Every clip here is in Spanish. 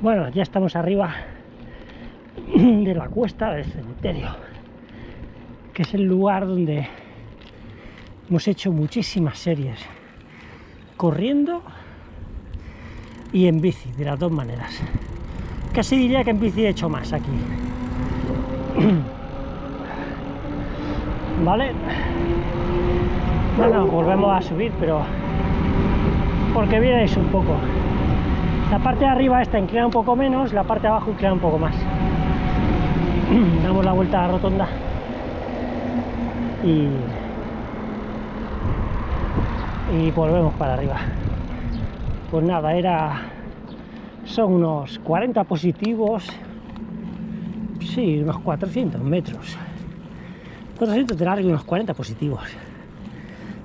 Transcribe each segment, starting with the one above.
Bueno, ya estamos arriba de la cuesta del cementerio, que es el lugar donde hemos hecho muchísimas series, corriendo y en bici, de las dos maneras. Casi diría que en bici he hecho más aquí. ¿Vale? Bueno, volvemos a subir, pero porque vienes un poco. La parte de arriba esta inclina un poco menos, la parte de abajo inclina un poco más. Damos la vuelta a la rotonda y, volvemos para arriba. Pues nada, era son unos 40 positivos, sí, unos 400 metros. 400 de largo y unos 40 positivos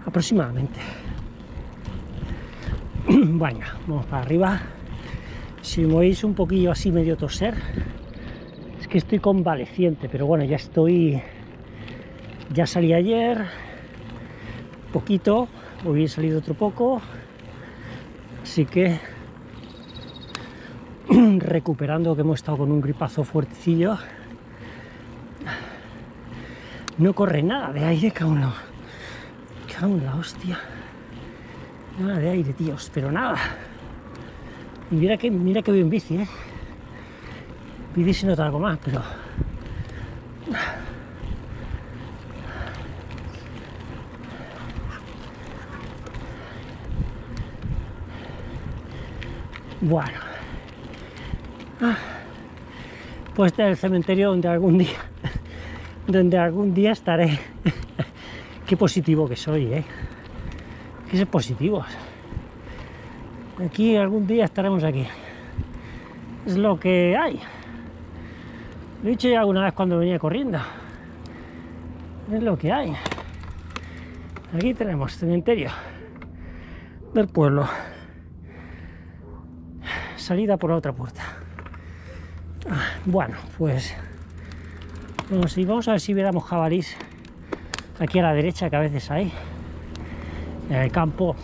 aproximadamente. Bueno, vamos para arriba. Si me oís un poquillo así medio toser, es que estoy convaleciente, pero bueno, ya estoy. Ya salí ayer, poquito, hoy he salido otro poco, así que recuperando que hemos estado con un gripazo fuertecillo. No corre nada de aire, la, cago en la hostia. Nada de aire, tíos, pero nada. Y mira que, mira que voy en bici, ¿eh? Bici se nota algo más, pero... Bueno. Ah. Pues este es el cementerio donde algún día... donde algún día estaré. Qué positivo que soy, ¿eh? Que ser positivos. Aquí algún día estaremos aquí. Es lo que hay. Lo he dicho ya alguna vez cuando venía corriendo. Es lo que hay. Aquí tenemos cementerio del pueblo. Salida por la otra puerta. Ah, Bueno, pues a, ir- vamos a ver si viéramos jabalís aquí a la derecha, que a veces hay. En el campo,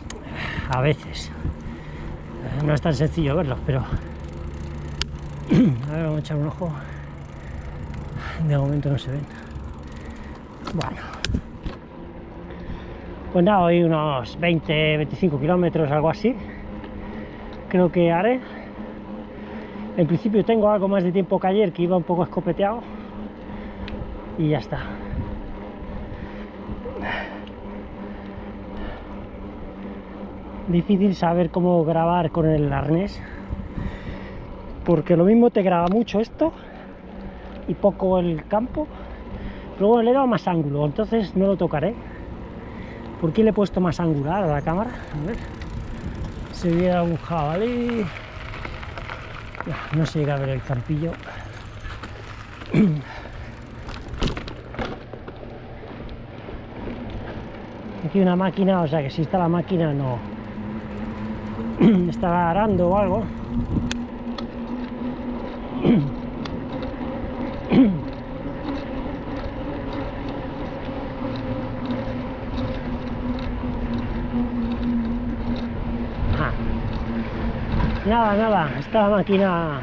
a veces. No es tan sencillo verlos, pero... A ver, vamos a echar un ojo. De momento no se ven. Bueno. Pues nada, hoy unos 20, 25 kilómetros, algo así. Creo que haré. En principio tengo algo más de tiempo que ayer, que iba un poco escopeteado. Y ya está. Difícil saber cómo grabar con el arnés. Porque lo mismo te graba mucho esto y poco el campo. Pero bueno, le he dado más ángulo, entonces no lo tocaré. ¿Por qué le he puesto más angular a la cámara? A ver. Se viera un jabalí. Ya, No se llega a ver el campillo. Aquí una máquina, o sea que si está la máquina no estará arando o algo. Nada, nada, está la máquina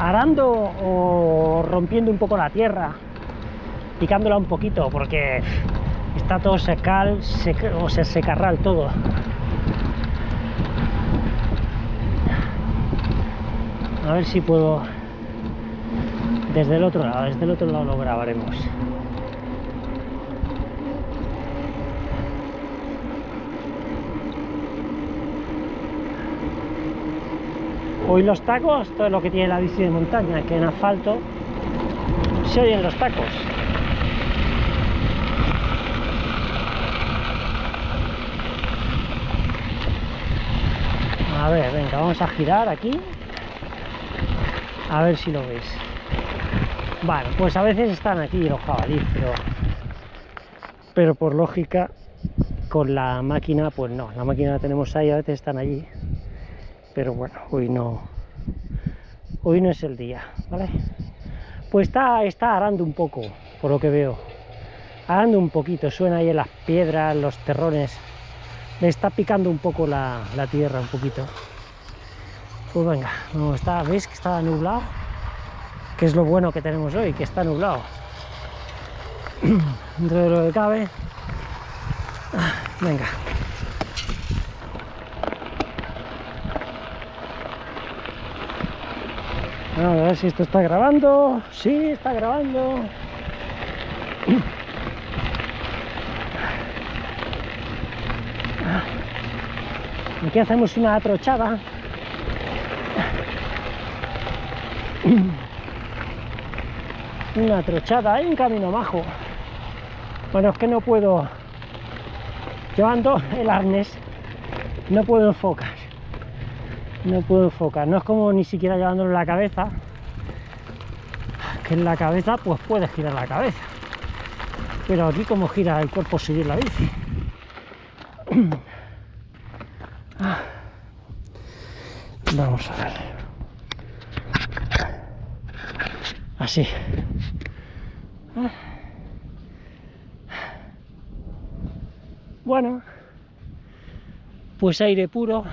arando o rompiendo un poco la tierra, picándola un poquito, porque está todo secal, sec- o se secarral todo. A ver si puedo desde el otro lado, desde el otro lado lo grabaremos. Hoy los tacos, todo lo que tiene la bici de montaña, que en asfalto se oyen los tacos. A ver, venga, vamos a girar aquí. A ver si lo veis. Bueno, pues a veces están aquí los jabalíes, pero, pero por lógica con la máquina, pues no. La máquina la tenemos ahí, a veces están allí. Pero bueno, hoy no. Hoy no es el día, ¿vale? Pues está, está arando un poco, por lo que veo. Arando un poquito, suena ahí en las piedras, los terrones. Le está picando un poco la tierra, un poquito. Pues venga, no está, ¿veis que está nublado? Que es lo bueno que tenemos hoy, que está nublado. Dentro de lo que cabe. Venga. A ver si esto está grabando. Sí, está grabando. Aquí hacemos una atrochada. Una trochada, hay un camino majo. Bueno, es que no puedo, llevando el arnés, no puedo enfocar. No puedo enfocar, no es como ni siquiera llevándolo en la cabeza, que en la cabeza pues puedes girar la cabeza. Pero aquí como gira el cuerpo seguir la bici. Vamos a ver. Así. Bueno, pues aire puro.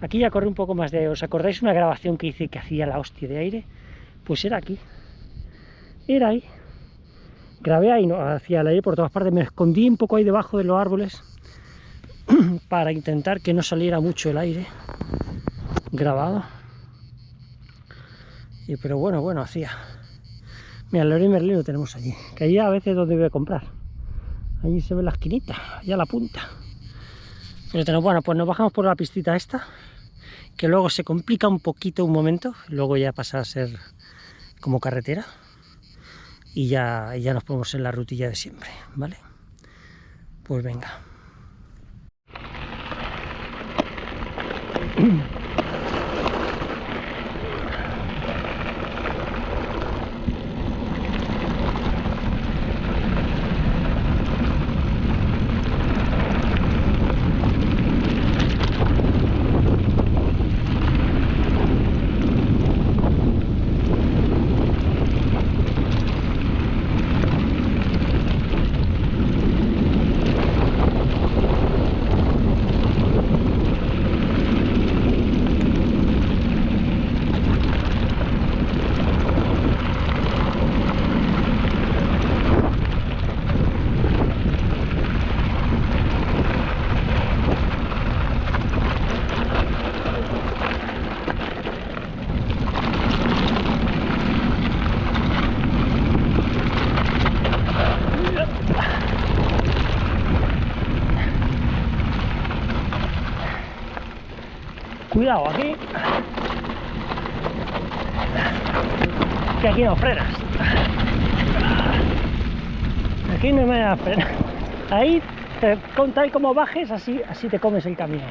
Aquí ya corre un poco más de... ¿Os acordáis una grabación que hice que hacía la hostia de aire? Pues era aquí. Era ahí. Grabé ahí, no, hacía el aire por todas partes. Me escondí un poco ahí debajo de los árboles para intentar que no saliera mucho el aire grabado. Pero bueno, bueno, hacía. Mira, el Leroy Merlin lo tenemos allí. Que allí a veces donde voy a comprar. Allí se ve la esquinita, allá la punta. Pero bueno, pues nos bajamos por la pistita esta, que luego se complica un poquito un momento, luego ya pasa a ser como carretera y ya, ya nos ponemos en la rutilla de siempre, ¿vale? Pues venga. Aquí. Que aquí no frenas. Aquí no me da frenar. Ahí, te, con como bajes, así, así te comes el camino.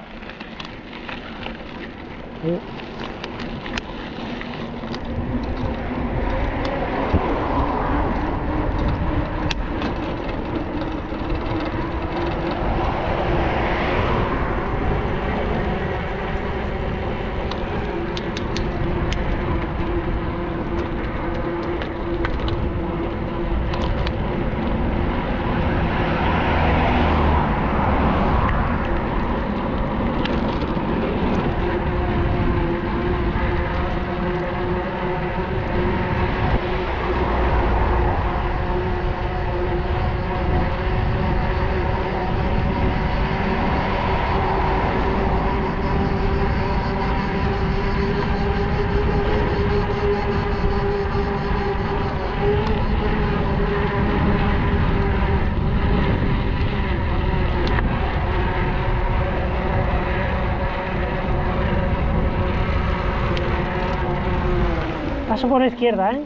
Paso por la izquierda, ¿eh?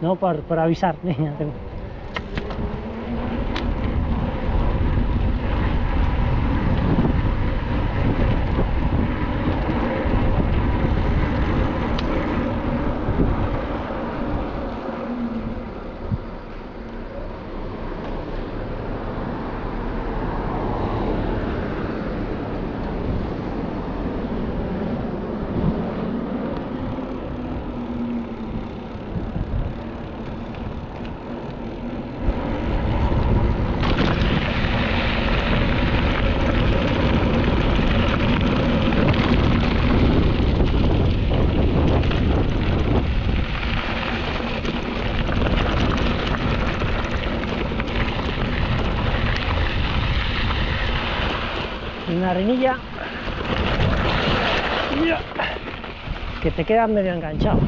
No, por, por avisar. que te quedas medio enganchado.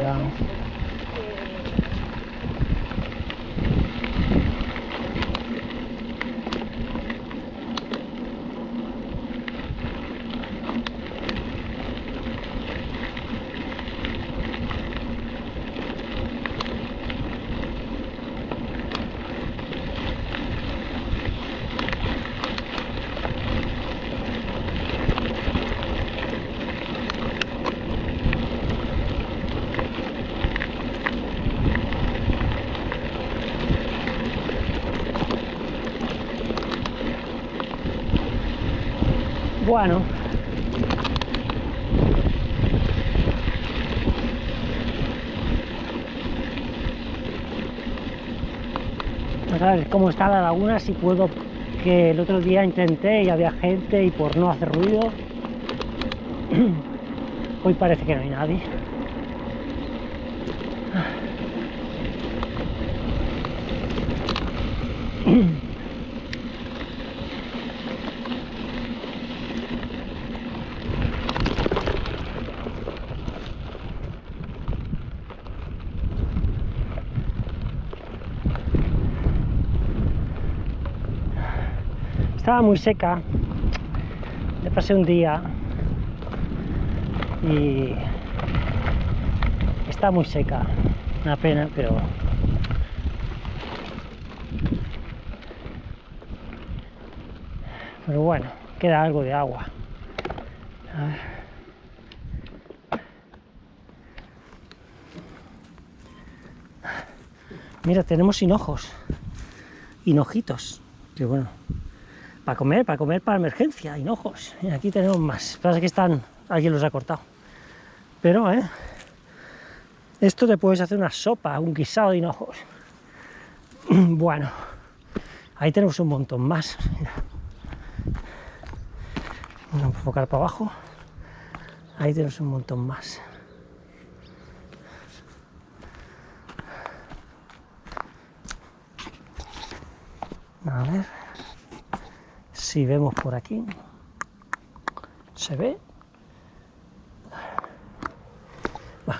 Ya. Bueno. Vamos a ver cómo está la laguna, si puedo, que el otro día intenté y había gente y por no hacer ruido, hoy parece que no hay nadie. Estaba muy seca, le pasé un día y está muy seca, una pena, pero pero bueno, queda algo de agua. Mira, tenemos hinojos, hinojitos, que bueno, para comer, para comer para emergencia, hinojos. Y aquí tenemos más. Pasa que están, alguien los ha cortado. Pero, ¿eh? Esto te puedes hacer una sopa, un guisado de hinojos. Bueno, ahí tenemos un montón más. Mira. Vamos a para abajo. Ahí tenemos un montón más. A ver si vemos por aquí. ¿Se ve?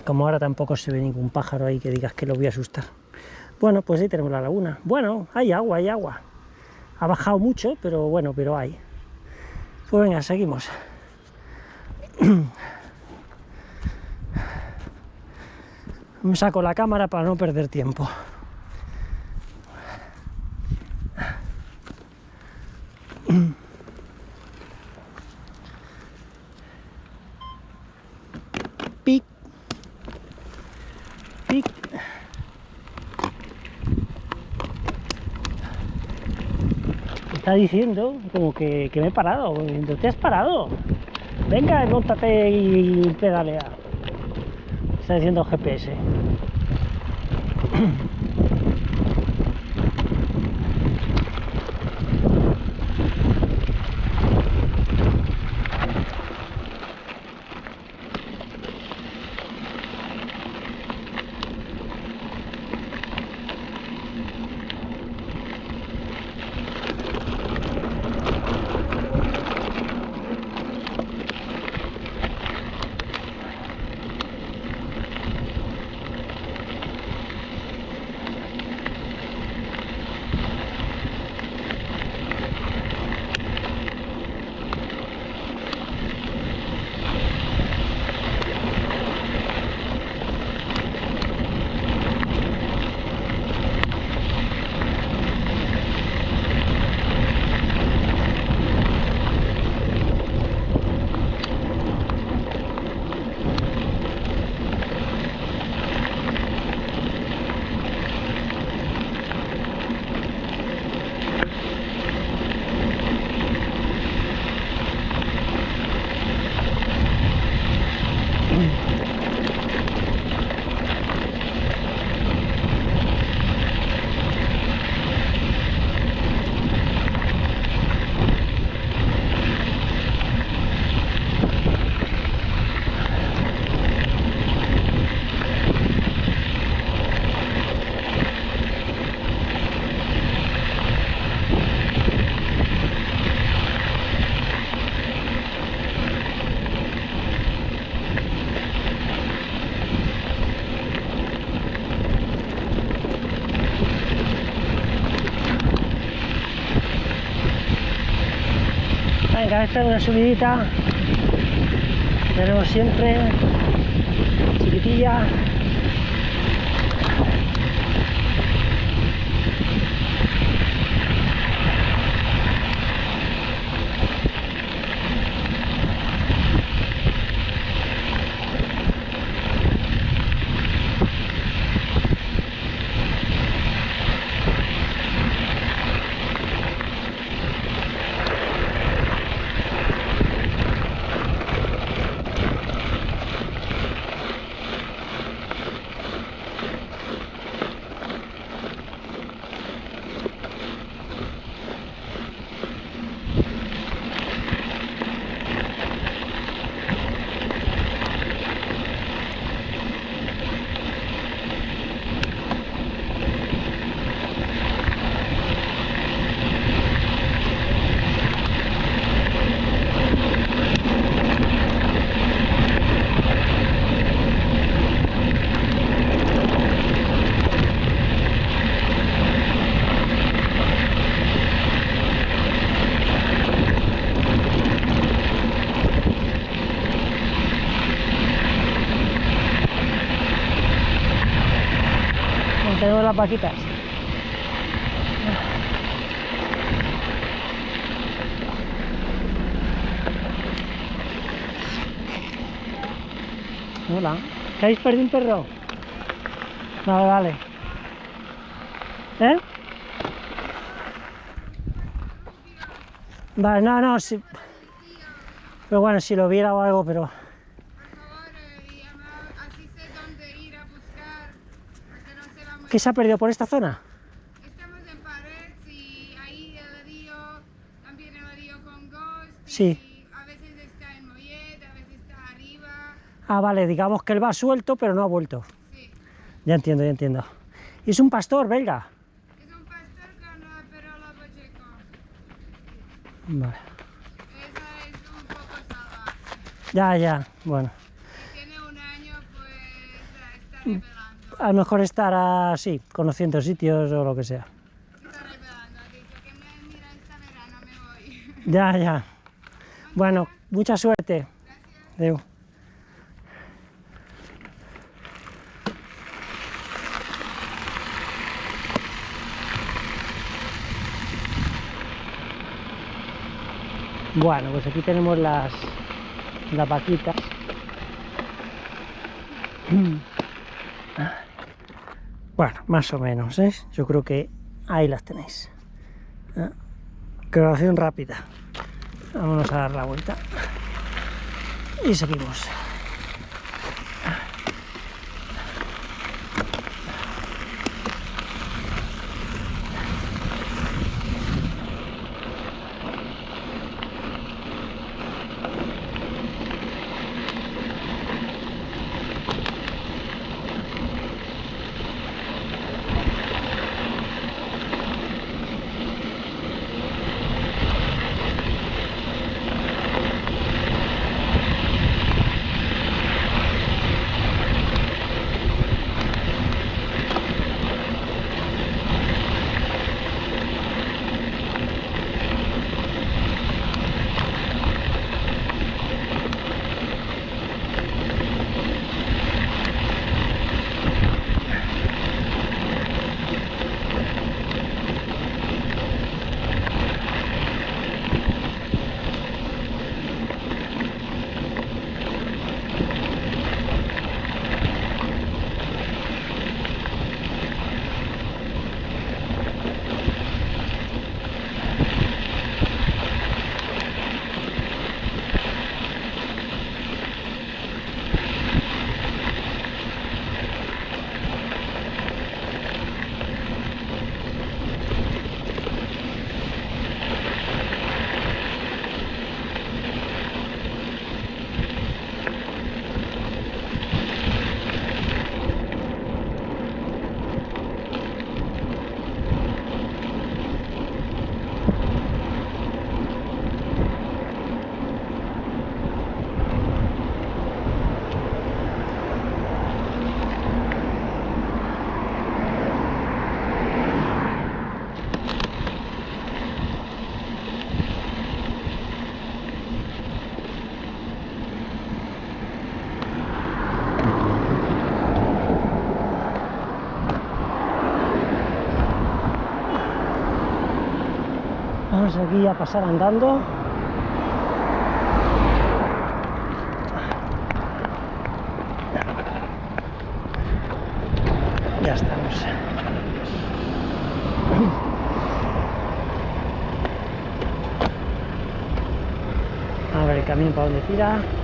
Como ahora tampoco se ve ningún pájaro ahí que digas que lo voy a asustar. Bueno, pues ahí tenemos la laguna. Bueno, hay agua, hay agua. Ha bajado mucho, pero bueno, pero hay. Pues venga, seguimos. Me saco la cámara para no perder tiempo. Diciendo como que, que me he parado. ¿Te has parado? Venga, montate y pedalea. Está diciendo GPS. Es una subidita. Tenemos siempre chiquitilla. tenemos las vaquitas. Hola. ¿Qué habéis perdido un perro? Vale, vale. ¿Eh? Vale, no, no, sí. Pero bueno, si lo viera o algo, pero... Por favor, eh, llama, así sé dónde ir a buscar, porque no se va muy... ¿Qué se ha perdido por esta zona? Estamos en pared y ahí el río, también el río con Ghost. Sí. Y a veces está en Mollet, a veces está arriba. Ah, vale, digamos que él va suelto, pero no ha vuelto. Sí. Ya entiendo, ya entiendo. Y es un pastor belga. Es un pastor con uh, perolo pacheco. Vale. Esa es un poco salvaje. Ya, ya, bueno. Si tiene un año, pues está. A lo mejor estar así, conociendo sitios o lo que sea. Ya, ya. Bueno, mucha suerte. Adeu. Bueno, pues aquí tenemos las, las vaquitas. Bueno, más o menos, ¿eh? Yo creo que ahí las tenéis. ¿eh? Grabación rápida. Vámonos a dar la vuelta. Y seguimos. Aquí a pasar andando. Ya estamos. A ver el camión para dónde tira.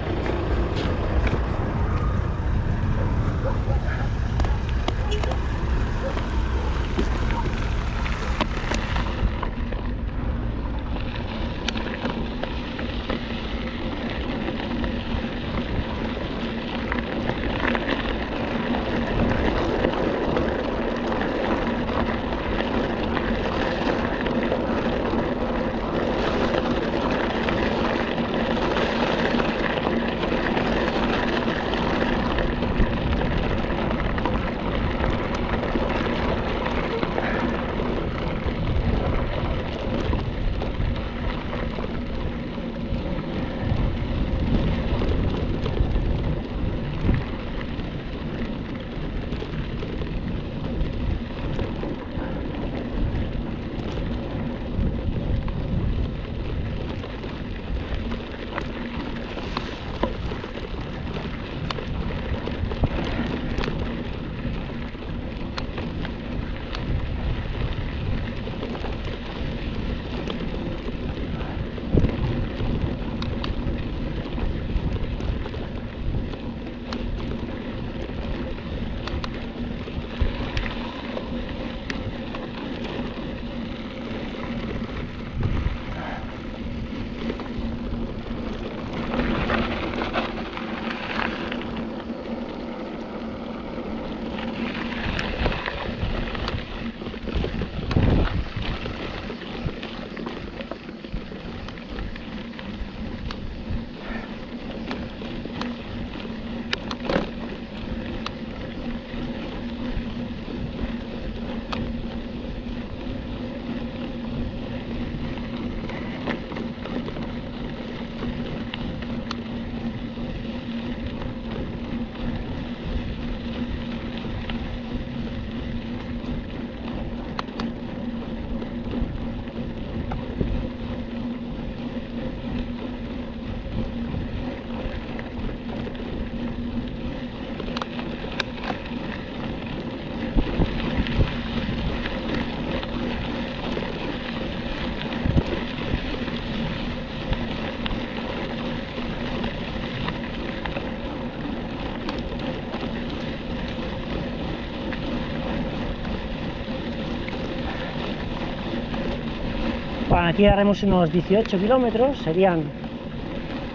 Aquí haremos unos 18 kilómetros, serían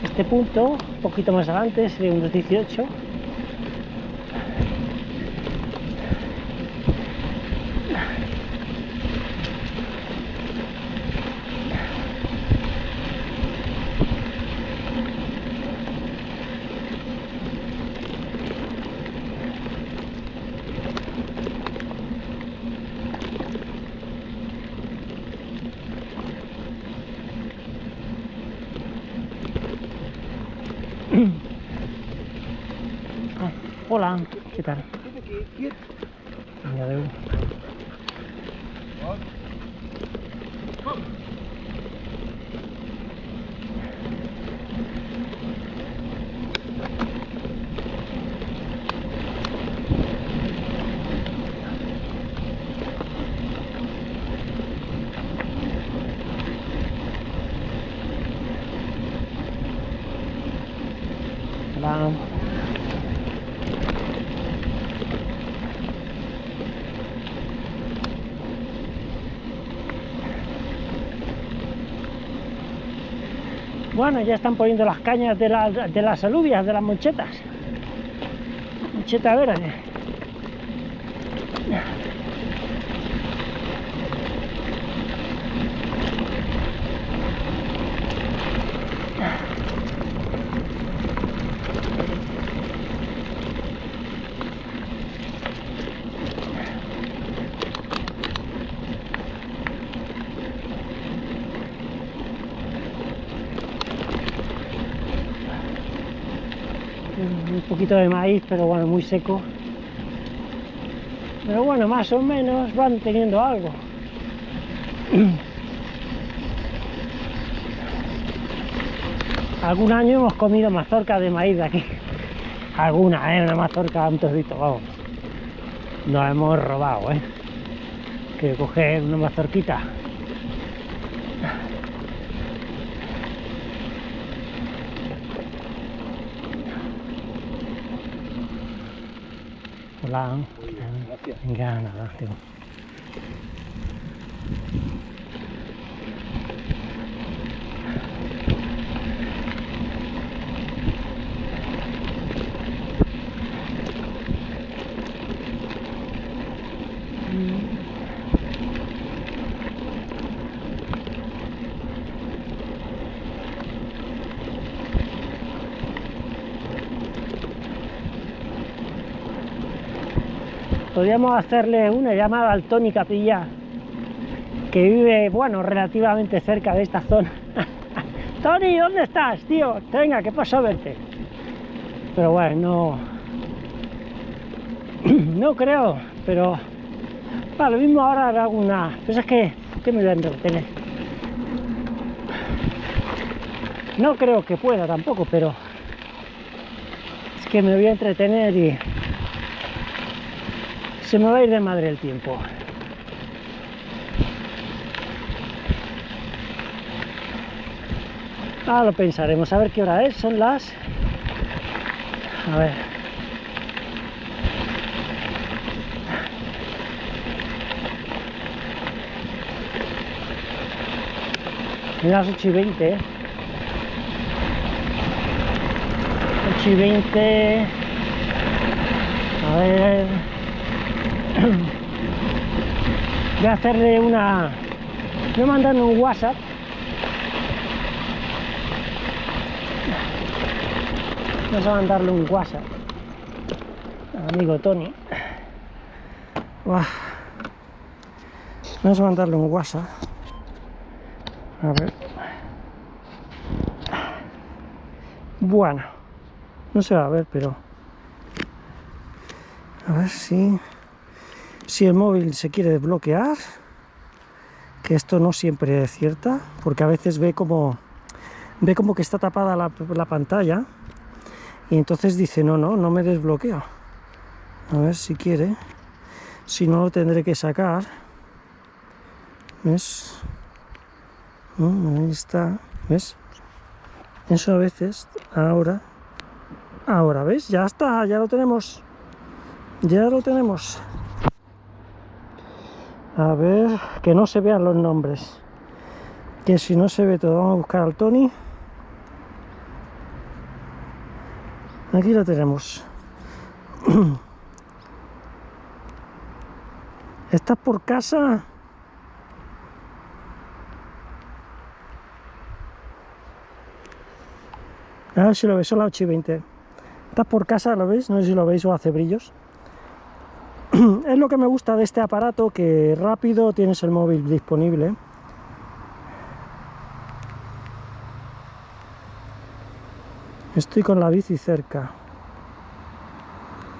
este punto, un poquito más adelante, serían unos 18. Ah, hola, ¿qué tal? Vinga, adéu. Bueno, ya están poniendo las cañas de las, de las alubias, de las monchetas. Moncheta. poquito de maíz, pero bueno, muy seco. Pero bueno, más o menos van teniendo algo. Algún año hemos comido mazorca de maíz de aquí. Alguna, ¿eh? Una mazorca, un trocito, vamos. Nos hemos robado, ¿eh? Que coger una mazorquita Hola. Gracias. Venga, nada, Podríamos hacerle una llamada al Tony Capilla, que vive, bueno, relativamente cerca de esta zona. Tony, ¿dónde estás, tío? Venga, que paso a verte. Pero bueno, no, no creo, pero para lo mismo ahora hago una... Pues es que, ¿qué me voy a entretener? No creo que pueda tampoco, pero es que me voy a entretener y se me va a ir de madre el tiempo. Ahora lo pensaremos, a ver qué hora es, son las... A ver. Son las 8 y 20, ¿eh? 8 y 20... A ver... A hacerle una... A mandarle un WhatsApp. Vamos a mandarle un WhatsApp al amigo Tony. Vamos a mandarle un WhatsApp. A ver. Bueno, no se va a ver, pero... A ver si si el móvil se quiere desbloquear que esto no siempre es cierta porque a veces ve como ve como que está tapada la, la pantalla y entonces dice no, no, no me desbloqueo a ver si quiere si no lo tendré que sacar ¿ves? ¿No? ahí está ¿ves? eso a veces ahora ahora ¿ves? ya está, ya lo tenemos ya lo tenemos a ver, que no se vean los nombres. Que si no se ve todo, vamos a buscar al Tony. Aquí lo tenemos. ¿Estás por casa? A ver si lo veis, son las 8 y 20. ¿Estás por casa? ¿Lo veis? No sé si lo veis o hace brillos. es lo que me gusta de este aparato, que rápido tienes el móvil disponible. Estoy con la bici cerca.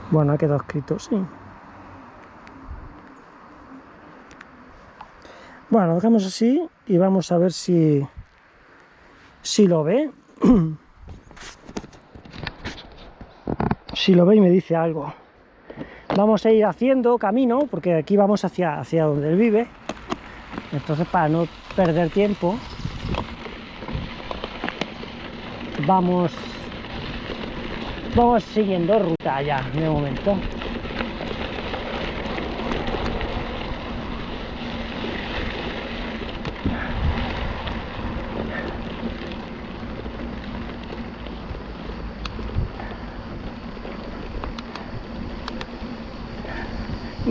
Bueno, ha quedado escrito, sí. Bueno, dejamos así y vamos a ver si, si lo ve. si lo ve y me dice algo vamos a ir haciendo camino, porque aquí vamos hacia, hacia donde él vive, entonces para no perder tiempo, vamos, vamos siguiendo ruta ya, de momento.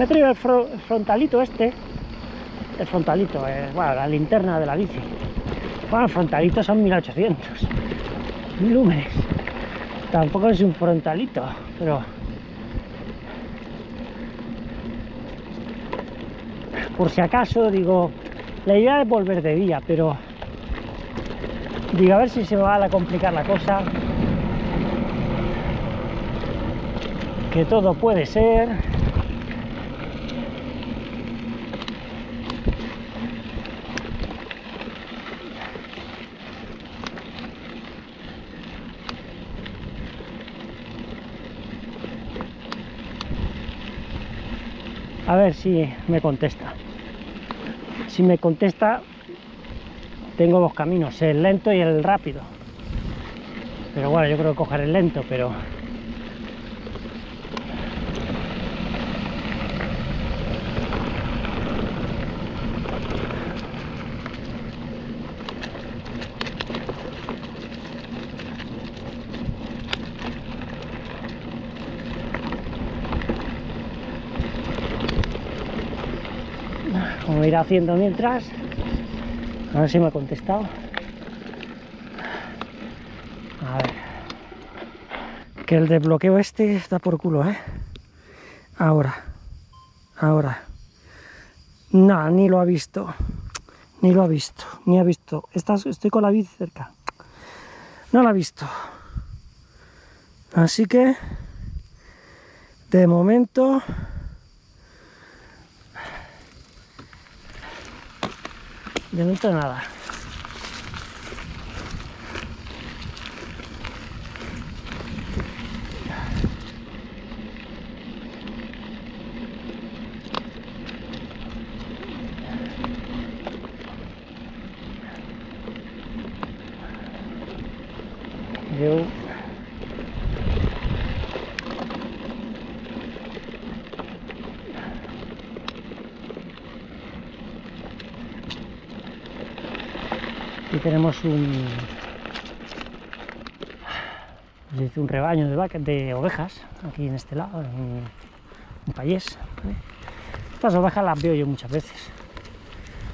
Me he traído el, fro el frontalito este. El frontalito, eh, bueno, la linterna de la bici. Bueno, el frontalito son 1800 lúmenes tampoco es un frontalito pero por si acaso digo la idea es volver de día pero digo a ver si se me va a complicar la cosa. Que todo puede ser A ver si me contesta. Si me contesta, tengo dos caminos, el lento y el rápido. Pero bueno, yo creo que coger el lento, pero... Como ir haciendo mientras. A ver si me ha contestado. Que el desbloqueo este está por culo, ¿eh? Ahora. Ahora. No, ni lo ha visto. Ni lo ha visto. Ni ha visto. Estás, estoy con la bici cerca. No lo ha visto. Así que... De momento... De momento nada. Yo Aquí tenemos un, un rebaño de, ovejas, aquí en este lado, en un, payés. Estas ovejas las veo yo muchas veces,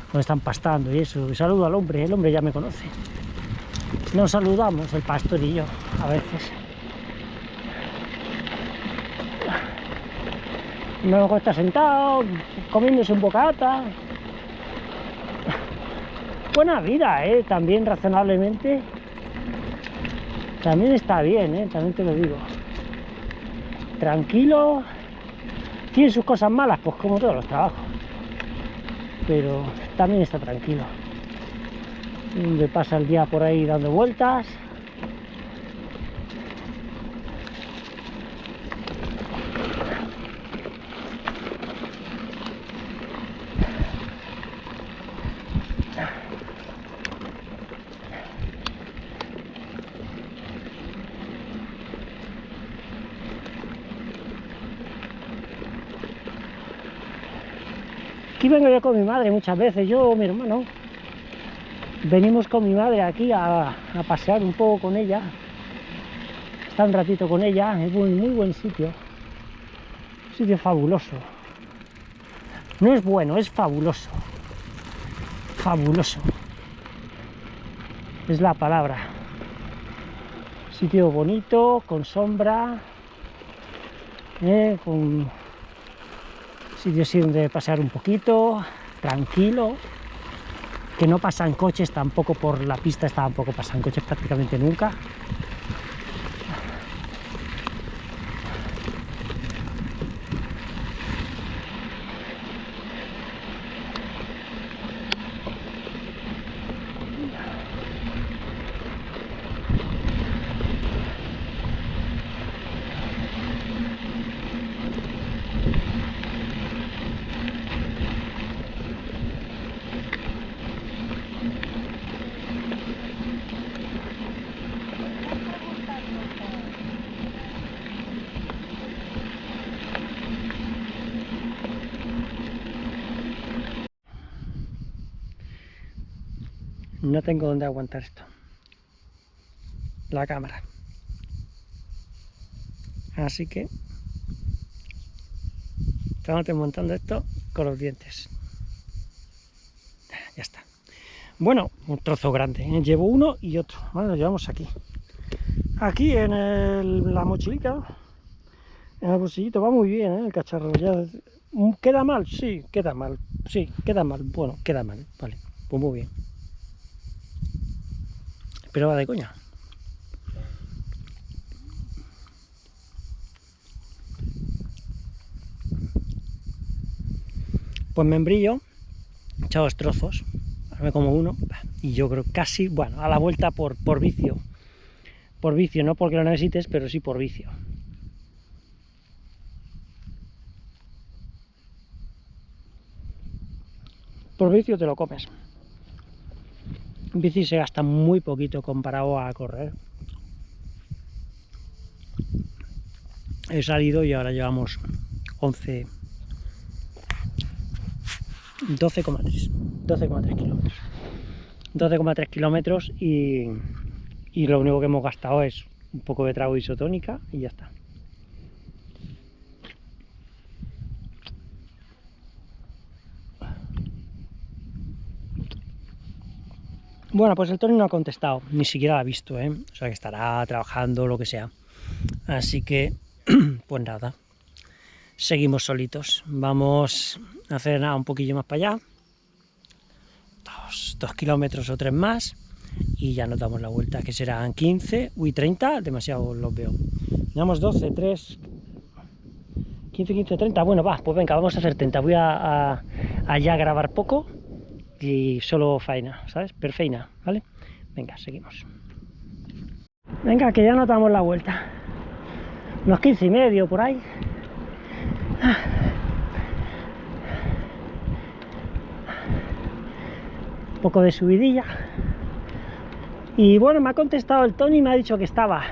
cuando están pastando y eso. Saludo al hombre, el hombre ya me conoce. Nos saludamos, el pastor y yo, a veces. Luego está sentado, comiéndose un bocata, buena vida, ¿eh? También razonablemente. También está bien, ¿eh? También te lo digo. Tranquilo. Tiene sus cosas malas, pues como todos los trabajos. Pero también está tranquilo. Donde pasa el día por ahí dando vueltas. Aquí vengo yo con mi madre muchas veces, yo, mi hermano. Venimos con mi madre aquí a, a pasear un poco con ella. Está un ratito con ella, es muy, muy buen sitio. Sitio fabuloso. No es bueno, es fabuloso. Fabuloso. Es la palabra. Sitio bonito, con sombra, eh, con sitio así donde pasear un poquito, tranquilo, que no pasan coches tampoco por la pista, tampoco pasan coches prácticamente nunca. Tengo dónde aguantar esto. La cámara. Así que estamos montando esto con los dientes. Ya está. Bueno, un trozo grande. ¿eh? Llevo uno y otro. Bueno, lo llevamos aquí. Aquí en el- la mochilita, en el bolsillito, va muy bien ¿eh? el cacharro. Ya, ¿Queda mal? Sí, queda mal. Sí, queda mal. Bueno, queda mal. Vale, pues muy bien. Pero va de coña. Pues membrillo, echado dos trozos, me como uno, y yo creo casi, bueno, a la vuelta por, por vicio. Por vicio, no porque lo necesites, pero sí por vicio. por vicio te lo comes. En bici se gasta muy poquito comparado a correr. He salido y ahora llevamos 11, 12,3 12,3 kilómetros 12,3 kilómetros y, y lo único que hemos gastado es un poco de trago isotónica y ya está Bueno, pues el Tony no ha contestado, ni siquiera la ha visto, ¿eh? O sea que estará trabajando, lo que sea. Así que, pues nada, seguimos solitos. Vamos a hacer nada un poquillo más para allá. Dos, kilómetros o tres más. Y ya nos damos la vuelta, que serán 15, uy, 30, demasiado los veo. Llevamos 12, 3, 15, 15, 30. Bueno, va, pues venga, vamos a hacer 30. Voy a, a allá grabar poco y solo faena, ¿sabes? Perfeina, ¿vale? Venga, seguimos. Venga, que ya nos damos la vuelta. Unos 15 y medio por ahí. Un poco de subidilla. Y bueno, me ha contestado el Tony y me ha dicho que estaba.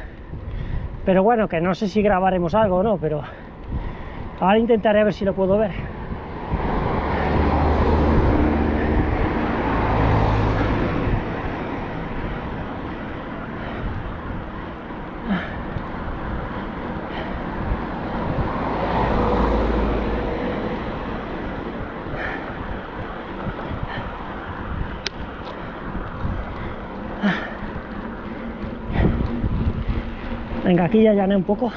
Pero bueno, que no sé si grabaremos algo o no, pero ahora intentaré ver si lo puedo ver. Aquí ya llané un poco.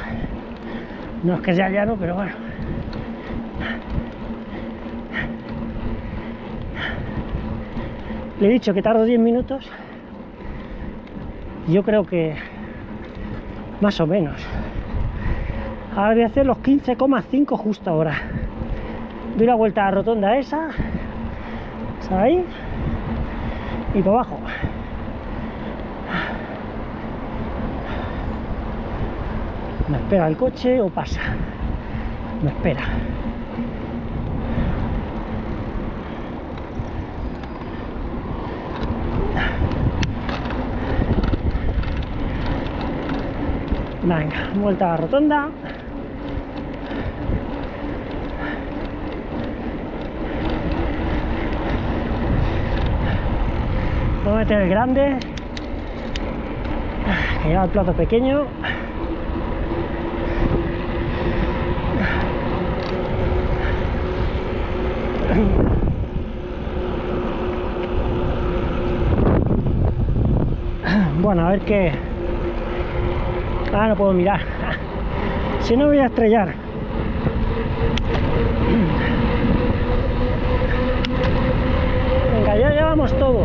No es que sea llano, pero bueno. Le he dicho que tardo 10 minutos. Yo creo que más o menos. Ahora voy a hacer los 15,5 justo ahora. Doy la vuelta a la rotonda esa. ahí Y por abajo. ¿Me espera el coche o pasa? Me espera. Venga, vuelta a la rotonda. Voy a meter el grande. Que lleva el plato pequeño. Bueno, a ver qué... Ah, no puedo mirar. Si no voy a estrellar. Venga, ya llevamos todo.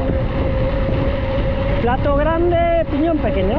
Plato grande, piñón pequeño.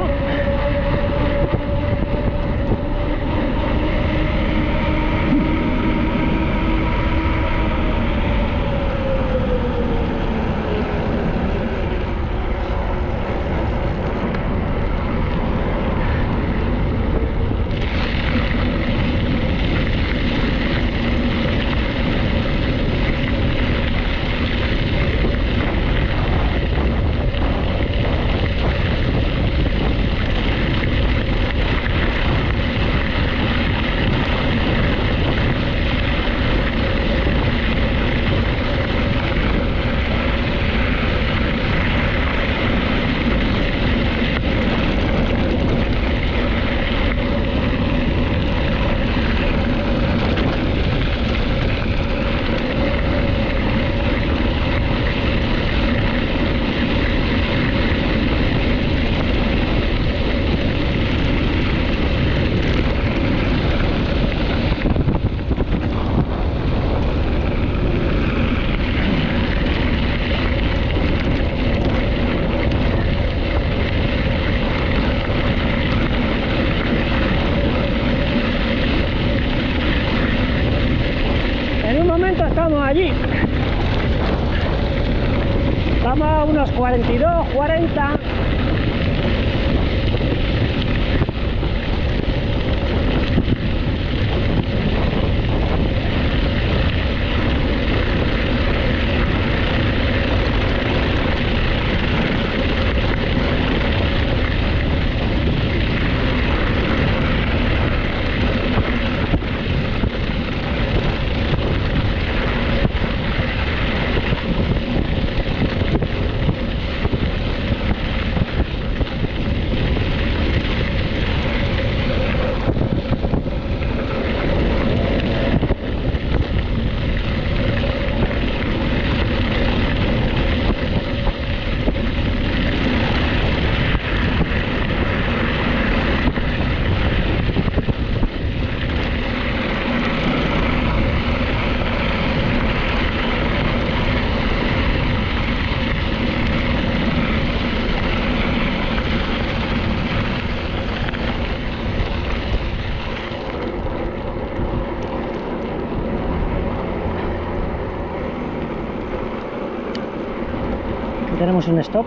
Hacemos un stop.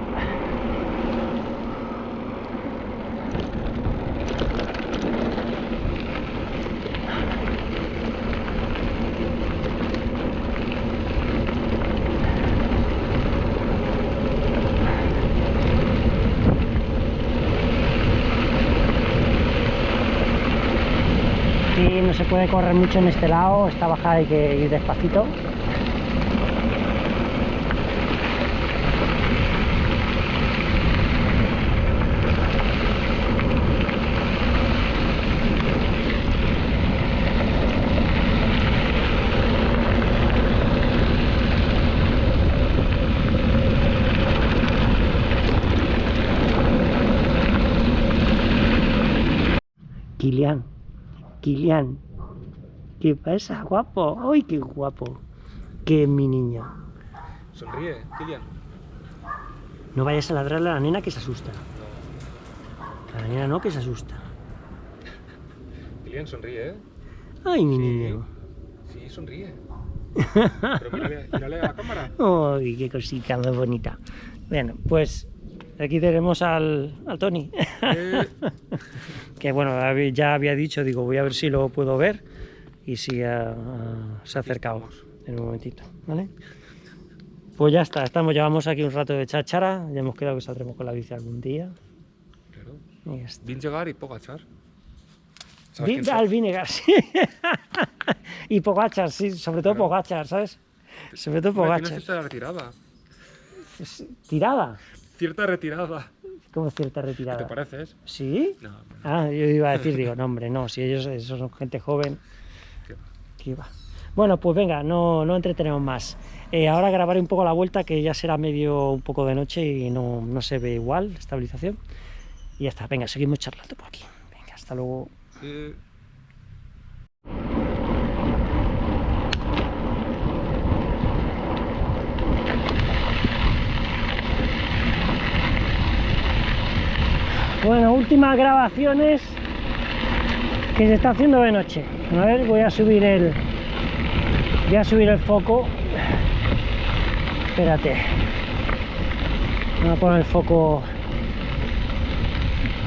No se puede correr mucho en este lado, esta bajada hay que ir despacito. Kilian, Kilian, ¿qué pasa, guapo? ¡Ay, qué guapo! ¡Qué mi niño! Sonríe, Kilian. No vayas a ladrarle a la nena que se asusta. A la nena no, que se asusta. Kilian, sonríe, ¿eh? ¡Ay, mi Sí. niño! Sí, sonríe. Pero mírale, mírale a la cámara. ¡Ay, qué cosita más bonita! Bueno, pues aquí tenemos al, al Tony. Eh, que bueno, ya había dicho, digo, voy a ver si lo puedo ver y si ah, se ha acercado en un momentito, ¿vale? Pues ya está, estamos, llevamos aquí un rato de cháchara, ya hemos quedado que saldremos con la bici algún día. claro. Vin llegar y Pogachar. ¿Sabes Vi- quién son? al Vinegar, sí. y Pogachar, sí, sobre todo Claro. Pogachar, ¿sabes? Sobre todo Pogachar. Es- Tirada, Cierta retirada. como cierta ¿Qué te retirada. pareces? ¿Sí? No, hombre, no. Ah, yo iba a decir, digo, no, hombre, no, si ellos, esos son gente joven, ¿Qué va? Bueno, pues venga, no, no entretenemos más. Eh, ahora grabaré un poco la vuelta, que ya será medio un poco de noche y no, no se ve igual, estabilización. Y ya está, venga, seguimos charlando por aquí. Venga, hasta luego. Eh, Bueno, últimas grabaciones que se está haciendo de noche. A ver, voy a subir el. Voy a subir el foco. Espérate. Voy a poner el foco.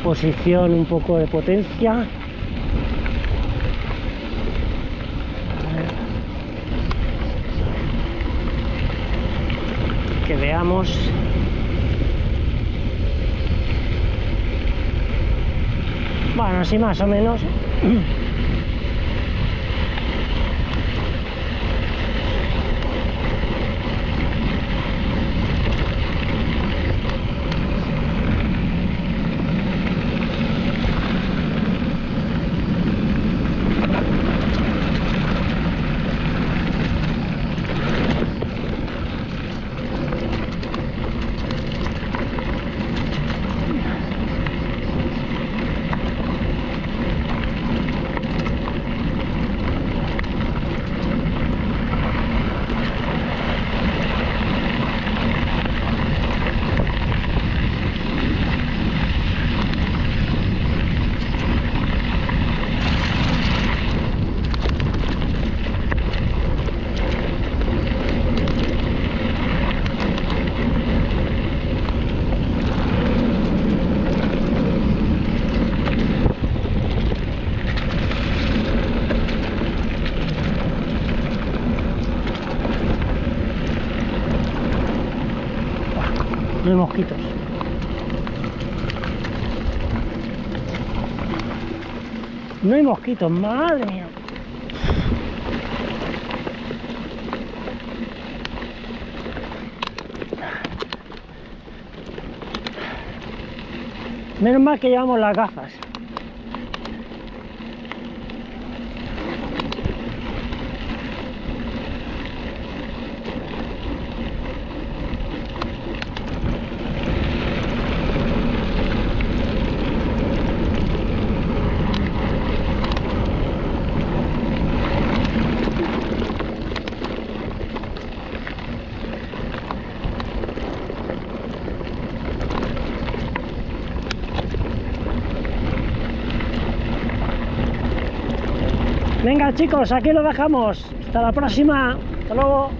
Posición, un poco de potencia. Que veamos. Bueno, así más o menos. No hay mosquitos. No hay mosquitos, madre mía. Menos mal que llevamos las gafas. Venga chicos, aquí lo dejamos. Hasta la próxima. Hasta luego.